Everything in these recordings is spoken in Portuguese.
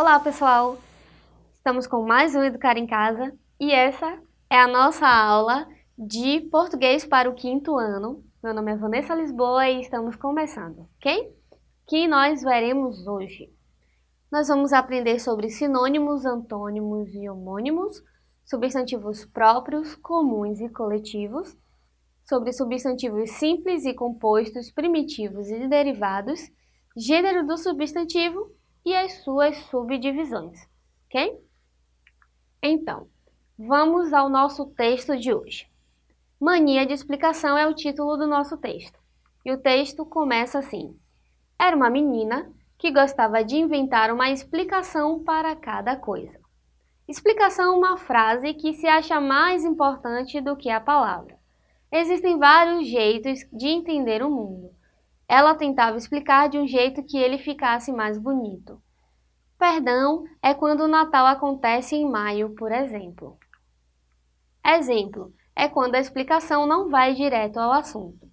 Olá pessoal, estamos com mais um Educar em Casa e essa é a nossa aula de português para o quinto ano. Meu nome é Vanessa Lisboa e estamos começando, ok? Que nós veremos hoje. Nós vamos aprender sobre sinônimos, antônimos e homônimos, substantivos próprios, comuns e coletivos, sobre substantivos simples e compostos, primitivos e derivados, gênero do substantivo e as suas subdivisões, ok? Então, vamos ao nosso texto de hoje. Mania de explicação é o título do nosso texto. E o texto começa assim. Era uma menina que gostava de inventar uma explicação para cada coisa. Explicação é uma frase que se acha mais importante do que a palavra. Existem vários jeitos de entender o mundo, ela tentava explicar de um jeito que ele ficasse mais bonito. Perdão é quando o Natal acontece em maio, por exemplo. Exemplo é quando a explicação não vai direto ao assunto.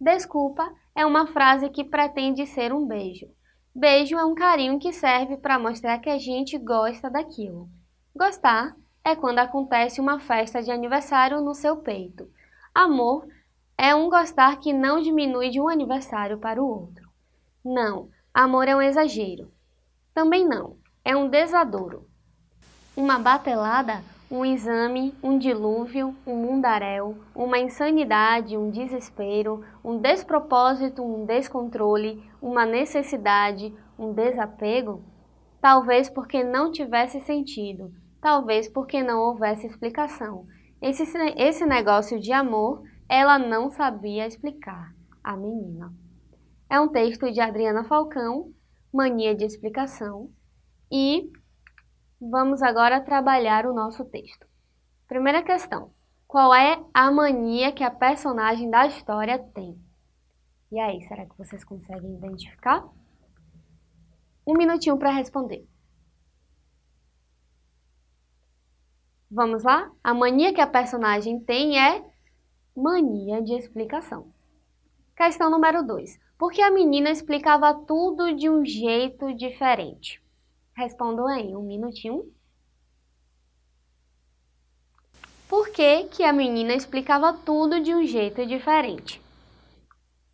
Desculpa é uma frase que pretende ser um beijo. Beijo é um carinho que serve para mostrar que a gente gosta daquilo. Gostar é quando acontece uma festa de aniversário no seu peito. Amor é um gostar que não diminui de um aniversário para o outro. Não, amor é um exagero. Também não, é um desadouro. Uma batelada, um exame, um dilúvio, um mundaréu, uma insanidade, um desespero, um despropósito, um descontrole, uma necessidade, um desapego? Talvez porque não tivesse sentido, talvez porque não houvesse explicação. Esse, esse negócio de amor ela não sabia explicar, a menina. É um texto de Adriana Falcão, Mania de Explicação, e vamos agora trabalhar o nosso texto. Primeira questão. Qual é a mania que a personagem da história tem? E aí, será que vocês conseguem identificar? Um minutinho para responder. Vamos lá? A mania que a personagem tem é mania de explicação. Questão número 2. Por que a menina explicava tudo de um jeito diferente? Respondam aí, um minutinho. Por que, que a menina explicava tudo de um jeito diferente?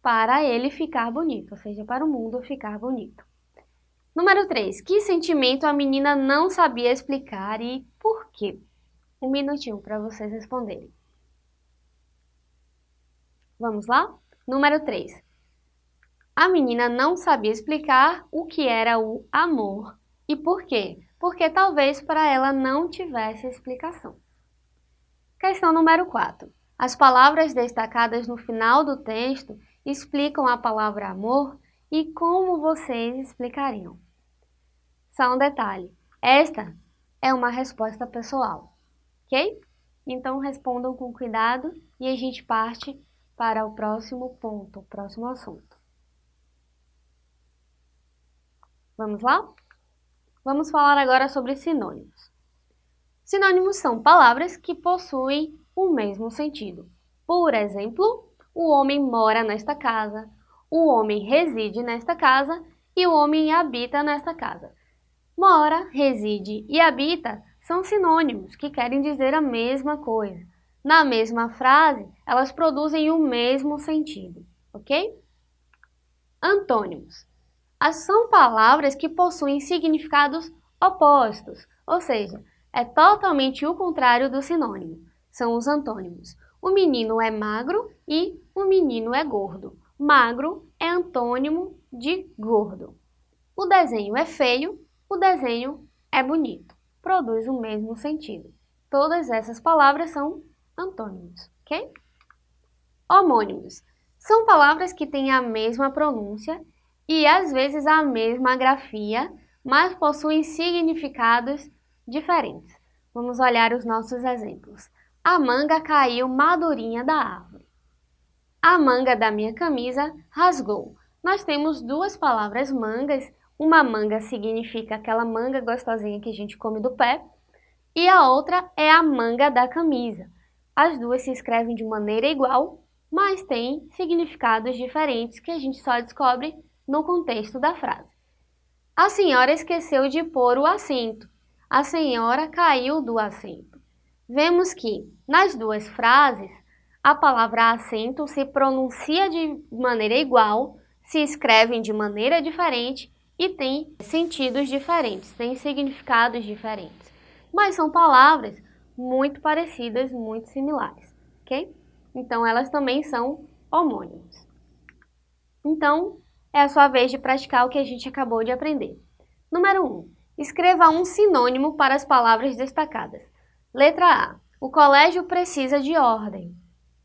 Para ele ficar bonito, ou seja, para o mundo ficar bonito. Número 3. Que sentimento a menina não sabia explicar e por quê? Um minutinho para vocês responderem. Vamos lá? Número 3. A menina não sabia explicar o que era o amor. E por quê? Porque talvez para ela não tivesse explicação. Questão número 4. As palavras destacadas no final do texto explicam a palavra amor e como vocês explicariam. Só um detalhe, esta é uma resposta pessoal, ok? Então respondam com cuidado e a gente parte para o próximo ponto, o próximo assunto. Vamos lá? Vamos falar agora sobre sinônimos. Sinônimos são palavras que possuem o mesmo sentido. Por exemplo, o homem mora nesta casa, o homem reside nesta casa e o homem habita nesta casa. Mora, reside e habita são sinônimos que querem dizer a mesma coisa. Na mesma frase, elas produzem o mesmo sentido, ok? Antônimos. São palavras que possuem significados opostos, ou seja, é totalmente o contrário do sinônimo. São os antônimos. O menino é magro e o menino é gordo. Magro é antônimo de gordo. O desenho é feio, o desenho é bonito. Produz o mesmo sentido. Todas essas palavras são antônimos, ok? Homônimos são palavras que têm a mesma pronúncia e às vezes a mesma grafia, mas possuem significados diferentes. Vamos olhar os nossos exemplos. A manga caiu madurinha da árvore. A manga da minha camisa rasgou. Nós temos duas palavras mangas. Uma manga significa aquela manga gostosinha que a gente come do pé. E a outra é a manga da camisa. As duas se escrevem de maneira igual, mas têm significados diferentes que a gente só descobre no contexto da frase. A senhora esqueceu de pôr o assento. A senhora caiu do assento. Vemos que, nas duas frases, a palavra assento se pronuncia de maneira igual, se escrevem de maneira diferente e tem sentidos diferentes, tem significados diferentes. Mas são palavras muito parecidas, muito similares, ok? Então, elas também são homônimos. Então, é a sua vez de praticar o que a gente acabou de aprender. Número 1. Um, escreva um sinônimo para as palavras destacadas. Letra A. O colégio precisa de ordem.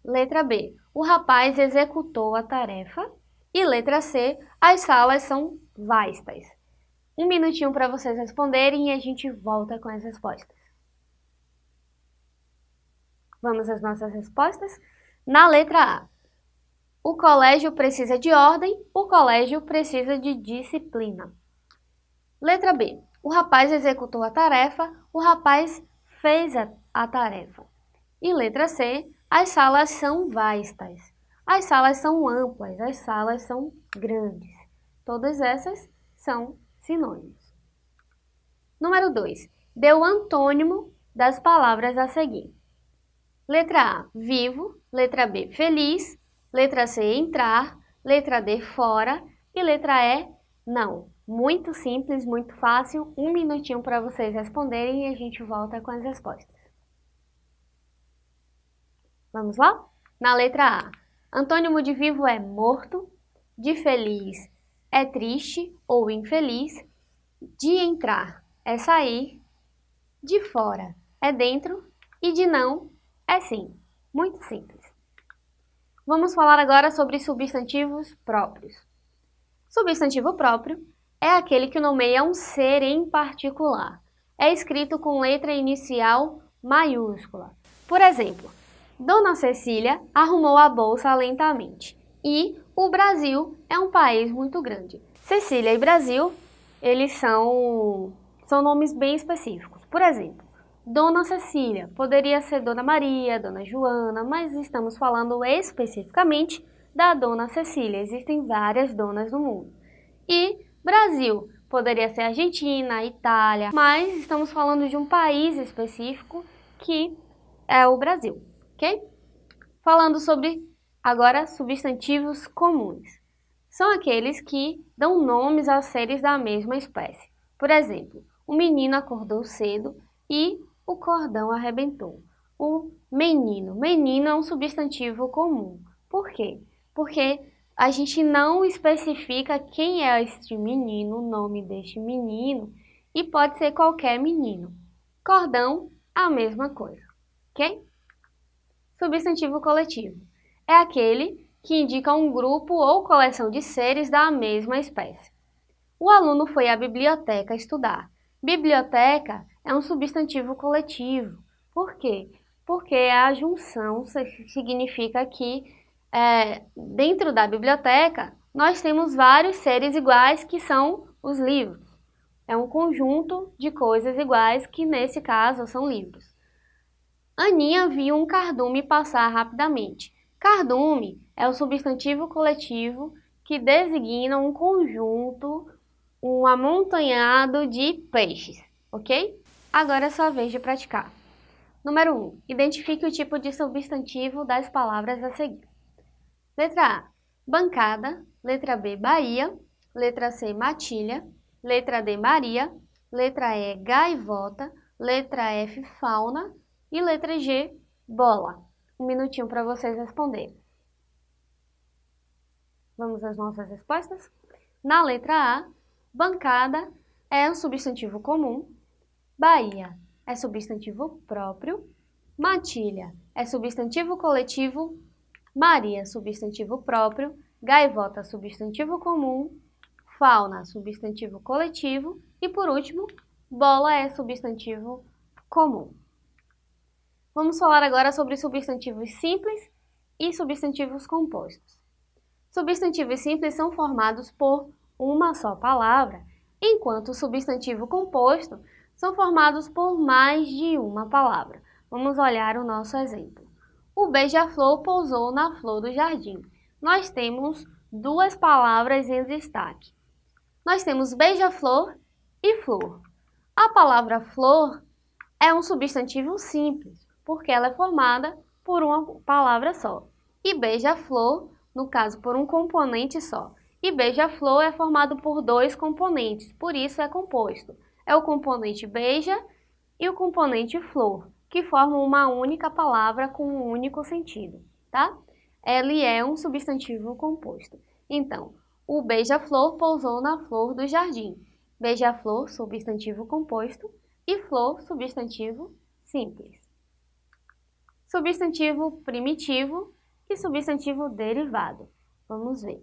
Letra B. O rapaz executou a tarefa. E letra C. As salas são vastas. Um minutinho para vocês responderem e a gente volta com as respostas. Vamos às nossas respostas? Na letra A. O colégio precisa de ordem, o colégio precisa de disciplina. Letra B. O rapaz executou a tarefa, o rapaz fez a, a tarefa. E letra C. As salas são vastas. As salas são amplas, as salas são grandes. Todas essas são sinônimos. Número 2. Dê o antônimo das palavras a seguir. Letra A, vivo. Letra B, feliz. Letra C, entrar. Letra D, fora. E letra E, não. Muito simples, muito fácil. Um minutinho para vocês responderem e a gente volta com as respostas. Vamos lá? Na letra A, antônimo de vivo é morto. De feliz é triste ou infeliz. De entrar é sair. De fora é dentro. E de não é sim, muito simples. Vamos falar agora sobre substantivos próprios. Substantivo próprio é aquele que nomeia um ser em particular. É escrito com letra inicial maiúscula. Por exemplo, Dona Cecília arrumou a bolsa lentamente. E o Brasil é um país muito grande. Cecília e Brasil, eles são, são nomes bem específicos. Por exemplo, Dona Cecília, poderia ser Dona Maria, Dona Joana, mas estamos falando especificamente da Dona Cecília. Existem várias donas no mundo. E Brasil, poderia ser Argentina, Itália, mas estamos falando de um país específico que é o Brasil, ok? Falando sobre agora substantivos comuns. São aqueles que dão nomes a seres da mesma espécie. Por exemplo, o menino acordou cedo e o cordão arrebentou. O menino. Menino é um substantivo comum. Por quê? Porque a gente não especifica quem é este menino, o nome deste menino, e pode ser qualquer menino. Cordão, a mesma coisa, ok? Substantivo coletivo é aquele que indica um grupo ou coleção de seres da mesma espécie. O aluno foi à biblioteca estudar. Biblioteca é um substantivo coletivo. Por quê? Porque a junção significa que é, dentro da biblioteca nós temos vários seres iguais que são os livros. É um conjunto de coisas iguais que nesse caso são livros. Aninha viu um cardume passar rapidamente. Cardume é o substantivo coletivo que designa um conjunto, um amontanhado de peixes, ok? Agora é sua vez de praticar. Número 1. Identifique o tipo de substantivo das palavras a seguir. Letra A. Bancada. Letra B. Bahia. Letra C. Matilha. Letra D. Maria. Letra E. Gaivota. Letra F. Fauna. E letra G. Bola. Um minutinho para vocês responderem. Vamos às nossas respostas? Na letra A, bancada é um substantivo comum Bahia é substantivo próprio, matilha é substantivo coletivo, Maria substantivo próprio, gaivota substantivo comum, fauna substantivo coletivo. E por último, bola é substantivo comum. Vamos falar agora sobre substantivos simples e substantivos compostos. Substantivos simples são formados por uma só palavra, enquanto o substantivo composto são formados por mais de uma palavra. Vamos olhar o nosso exemplo. O beija-flor pousou na flor do jardim. Nós temos duas palavras em destaque. nós temos beija-flor e flor. A palavra flor é um substantivo simples, porque ela é formada por uma palavra só. E beija-flor, no caso, por um componente só. E beija-flor é formado por dois componentes, por isso é composto. É o componente beija e o componente flor, que formam uma única palavra com um único sentido, tá? Ele é um substantivo composto. Então, o beija-flor pousou na flor do jardim. Beija-flor, substantivo composto, e flor, substantivo simples. Substantivo primitivo e substantivo derivado. Vamos ver.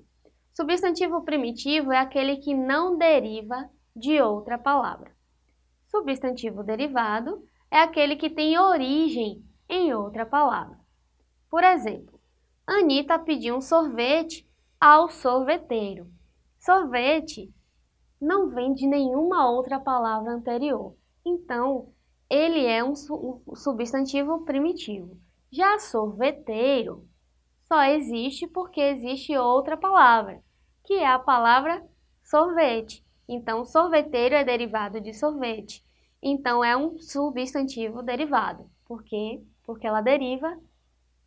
Substantivo primitivo é aquele que não deriva de outra palavra. Substantivo derivado é aquele que tem origem em outra palavra. Por exemplo, Anita pediu um sorvete ao sorveteiro. Sorvete não vem de nenhuma outra palavra anterior, então ele é um substantivo primitivo. Já sorveteiro só existe porque existe outra palavra, que é a palavra sorvete. Então, sorveteiro é derivado de sorvete. Então, é um substantivo derivado. Por quê? Porque ela deriva,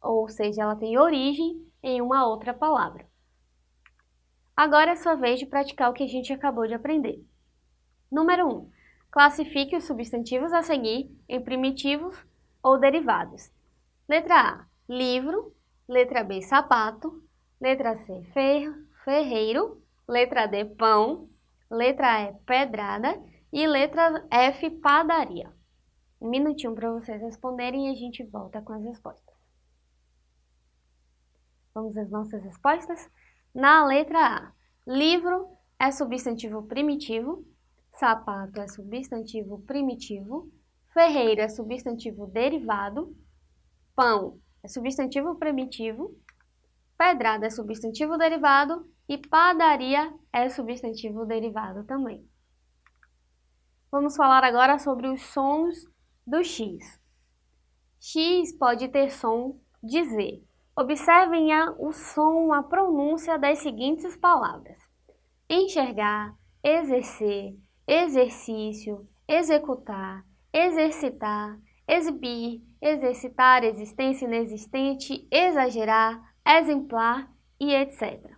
ou seja, ela tem origem em uma outra palavra. Agora é sua vez de praticar o que a gente acabou de aprender. Número 1. Um, classifique os substantivos a seguir em primitivos ou derivados. Letra A, livro. Letra B, sapato. Letra C, ferro, ferreiro. Letra D, pão. Letra E, pedrada. E letra F, padaria. Um minutinho para vocês responderem e a gente volta com as respostas. Vamos às nossas respostas? Na letra A, livro é substantivo primitivo, sapato é substantivo primitivo, ferreiro é substantivo derivado, pão é substantivo primitivo, pedrada é substantivo derivado e padaria é substantivo derivado também. Vamos falar agora sobre os sons do X. X pode ter som de Z, Observem a, o som, a pronúncia das seguintes palavras: enxergar, exercer, exercício, executar, exercitar, exibir, exercitar, existência inexistente, exagerar, exemplar e etc.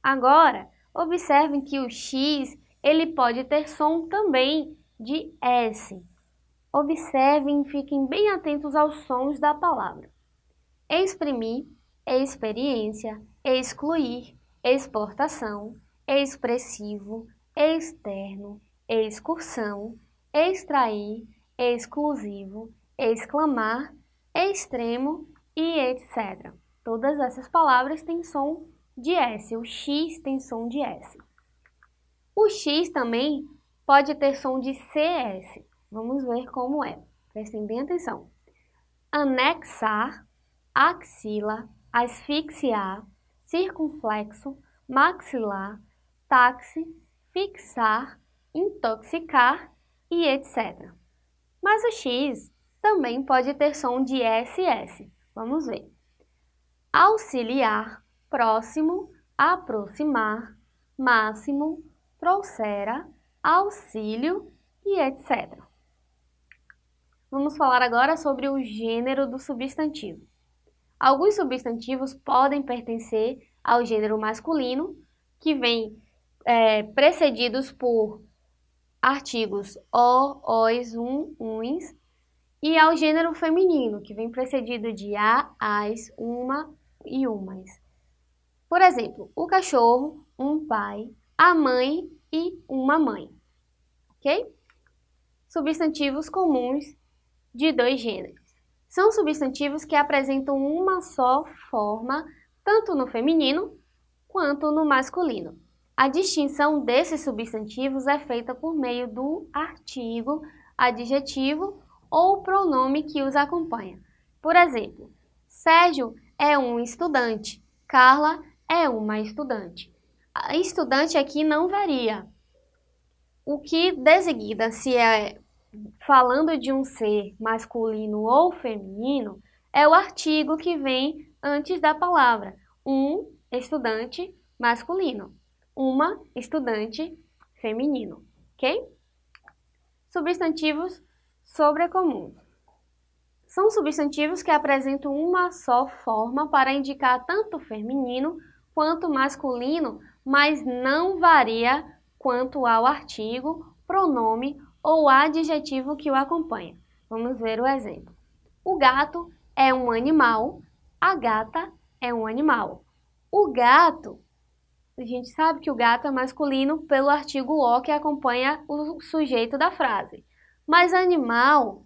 Agora, observem que o X ele pode ter som também de S. Observem e fiquem bem atentos aos sons da palavra exprimir, experiência, excluir, exportação, expressivo, externo, excursão, extrair, exclusivo, exclamar, extremo e etc. Todas essas palavras têm som de S, o X tem som de S. O X também pode ter som de CS. Vamos ver como é. Prestem bem atenção. Anexar, axila, asfixiar, circunflexo, maxilar, táxi, fixar, intoxicar e etc. Mas o X também pode ter som de SS. Vamos ver. Auxiliar, próximo, aproximar, máximo, trouxera, auxílio e etc. Vamos falar agora sobre o gênero do substantivo. Alguns substantivos podem pertencer ao gênero masculino, que vem é, precedidos por artigos o, os, um, uns, e ao gênero feminino, que vem precedido de a, as, uma e umas. Por exemplo, o cachorro, um pai, a mãe e uma mãe. Ok? Substantivos comuns de dois gêneros. São substantivos que apresentam uma só forma, tanto no feminino quanto no masculino. A distinção desses substantivos é feita por meio do artigo, adjetivo ou pronome que os acompanha. Por exemplo, Sérgio é um estudante, Carla é uma estudante. A estudante aqui não varia. O que designa se é falando de um ser masculino ou feminino, é o artigo que vem antes da palavra. Um estudante masculino, uma estudante feminino, ok? Substantivos sobrecomuns. São substantivos que apresentam uma só forma para indicar tanto feminino quanto masculino, mas não varia quanto ao artigo, pronome ou adjetivo que o acompanha. Vamos ver o exemplo. O gato é um animal, a gata é um animal. O gato, a gente sabe que o gato é masculino pelo artigo o que acompanha o sujeito da frase. Mas animal,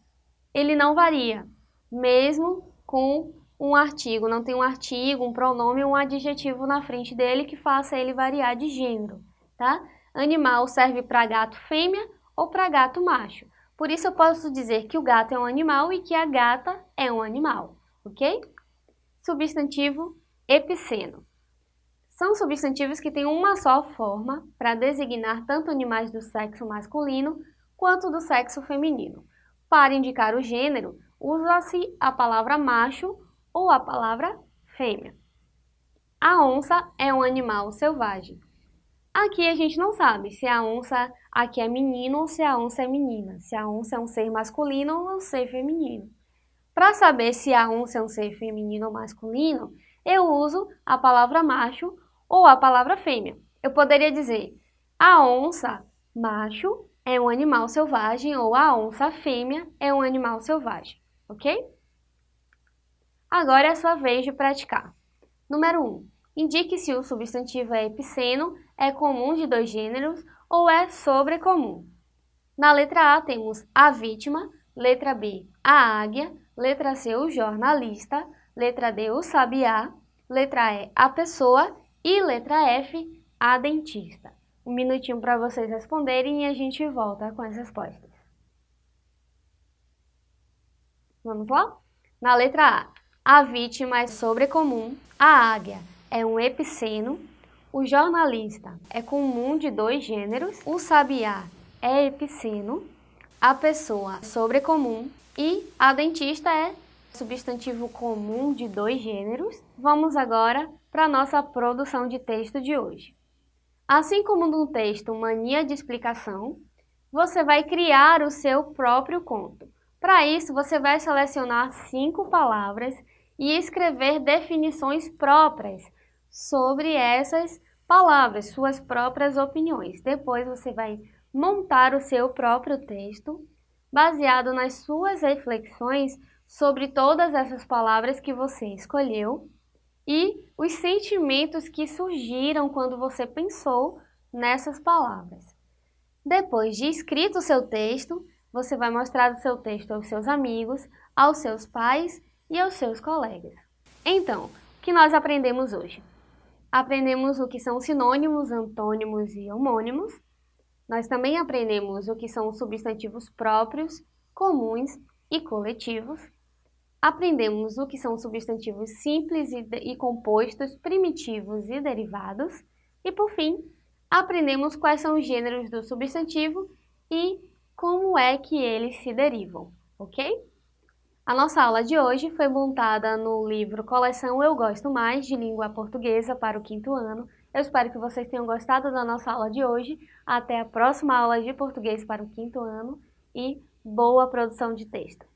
ele não varia mesmo com um artigo, não tem um artigo, um pronome ou um adjetivo na frente dele que faça ele variar de gênero, tá? Animal serve para gato fêmea ou para gato macho. Por isso eu posso dizer que o gato é um animal e que a gata é um animal, ok? Substantivo epiceno. São substantivos que têm uma só forma para designar tanto animais do sexo masculino quanto do sexo feminino. Para indicar o gênero, usa-se a palavra macho ou a palavra fêmea. A onça é um animal selvagem. Aqui a gente não sabe se a onça aqui é menino ou se a onça é menina, se a onça é um ser masculino ou um ser feminino. Para saber se a onça é um ser feminino ou masculino, eu uso a palavra macho ou a palavra fêmea. Eu poderia dizer a onça macho é um animal selvagem ou a onça fêmea é um animal selvagem ok? Agora é a sua vez de praticar. Número 1. Um, indique se o substantivo é epiceno, é comum de dois gêneros ou é sobrecomum. Na letra A temos a vítima, letra B, a águia, letra C, o jornalista, letra D, o sabiá, letra E, a pessoa e letra F, a dentista. Um minutinho para vocês responderem e a gente volta com as respostas. Vamos lá? Na letra A, a vítima é sobrecomum, a águia é um epiceno, o jornalista é comum de dois gêneros, o sabiá é epiceno, a pessoa sobrecomum e a dentista é substantivo comum de dois gêneros. Vamos agora para a nossa produção de texto de hoje. Assim como no texto Mania de Explicação, você vai criar o seu próprio conto. Para isso, você vai selecionar cinco palavras e escrever definições próprias sobre essas palavras, suas próprias opiniões. Depois você vai montar o seu próprio texto baseado nas suas reflexões sobre todas essas palavras que você escolheu e os sentimentos que surgiram quando você pensou nessas palavras. Depois de escrito o seu texto, você vai mostrar o seu texto aos seus amigos, aos seus pais e aos seus colegas. Então, o que nós aprendemos hoje? Aprendemos o que são sinônimos, antônimos e homônimos. Nós também aprendemos o que são substantivos próprios, comuns e coletivos. Aprendemos o que são substantivos simples e, e compostos, primitivos e derivados. E, por fim, aprendemos quais são os gêneros do substantivo e como é que eles se derivam, ok? A nossa aula de hoje foi montada no livro Coleção Eu Gosto Mais, de Língua Portuguesa para o quinto ano. Eu espero que vocês tenham gostado da nossa aula de hoje. Até a próxima aula de português para o quinto ano e boa produção de texto!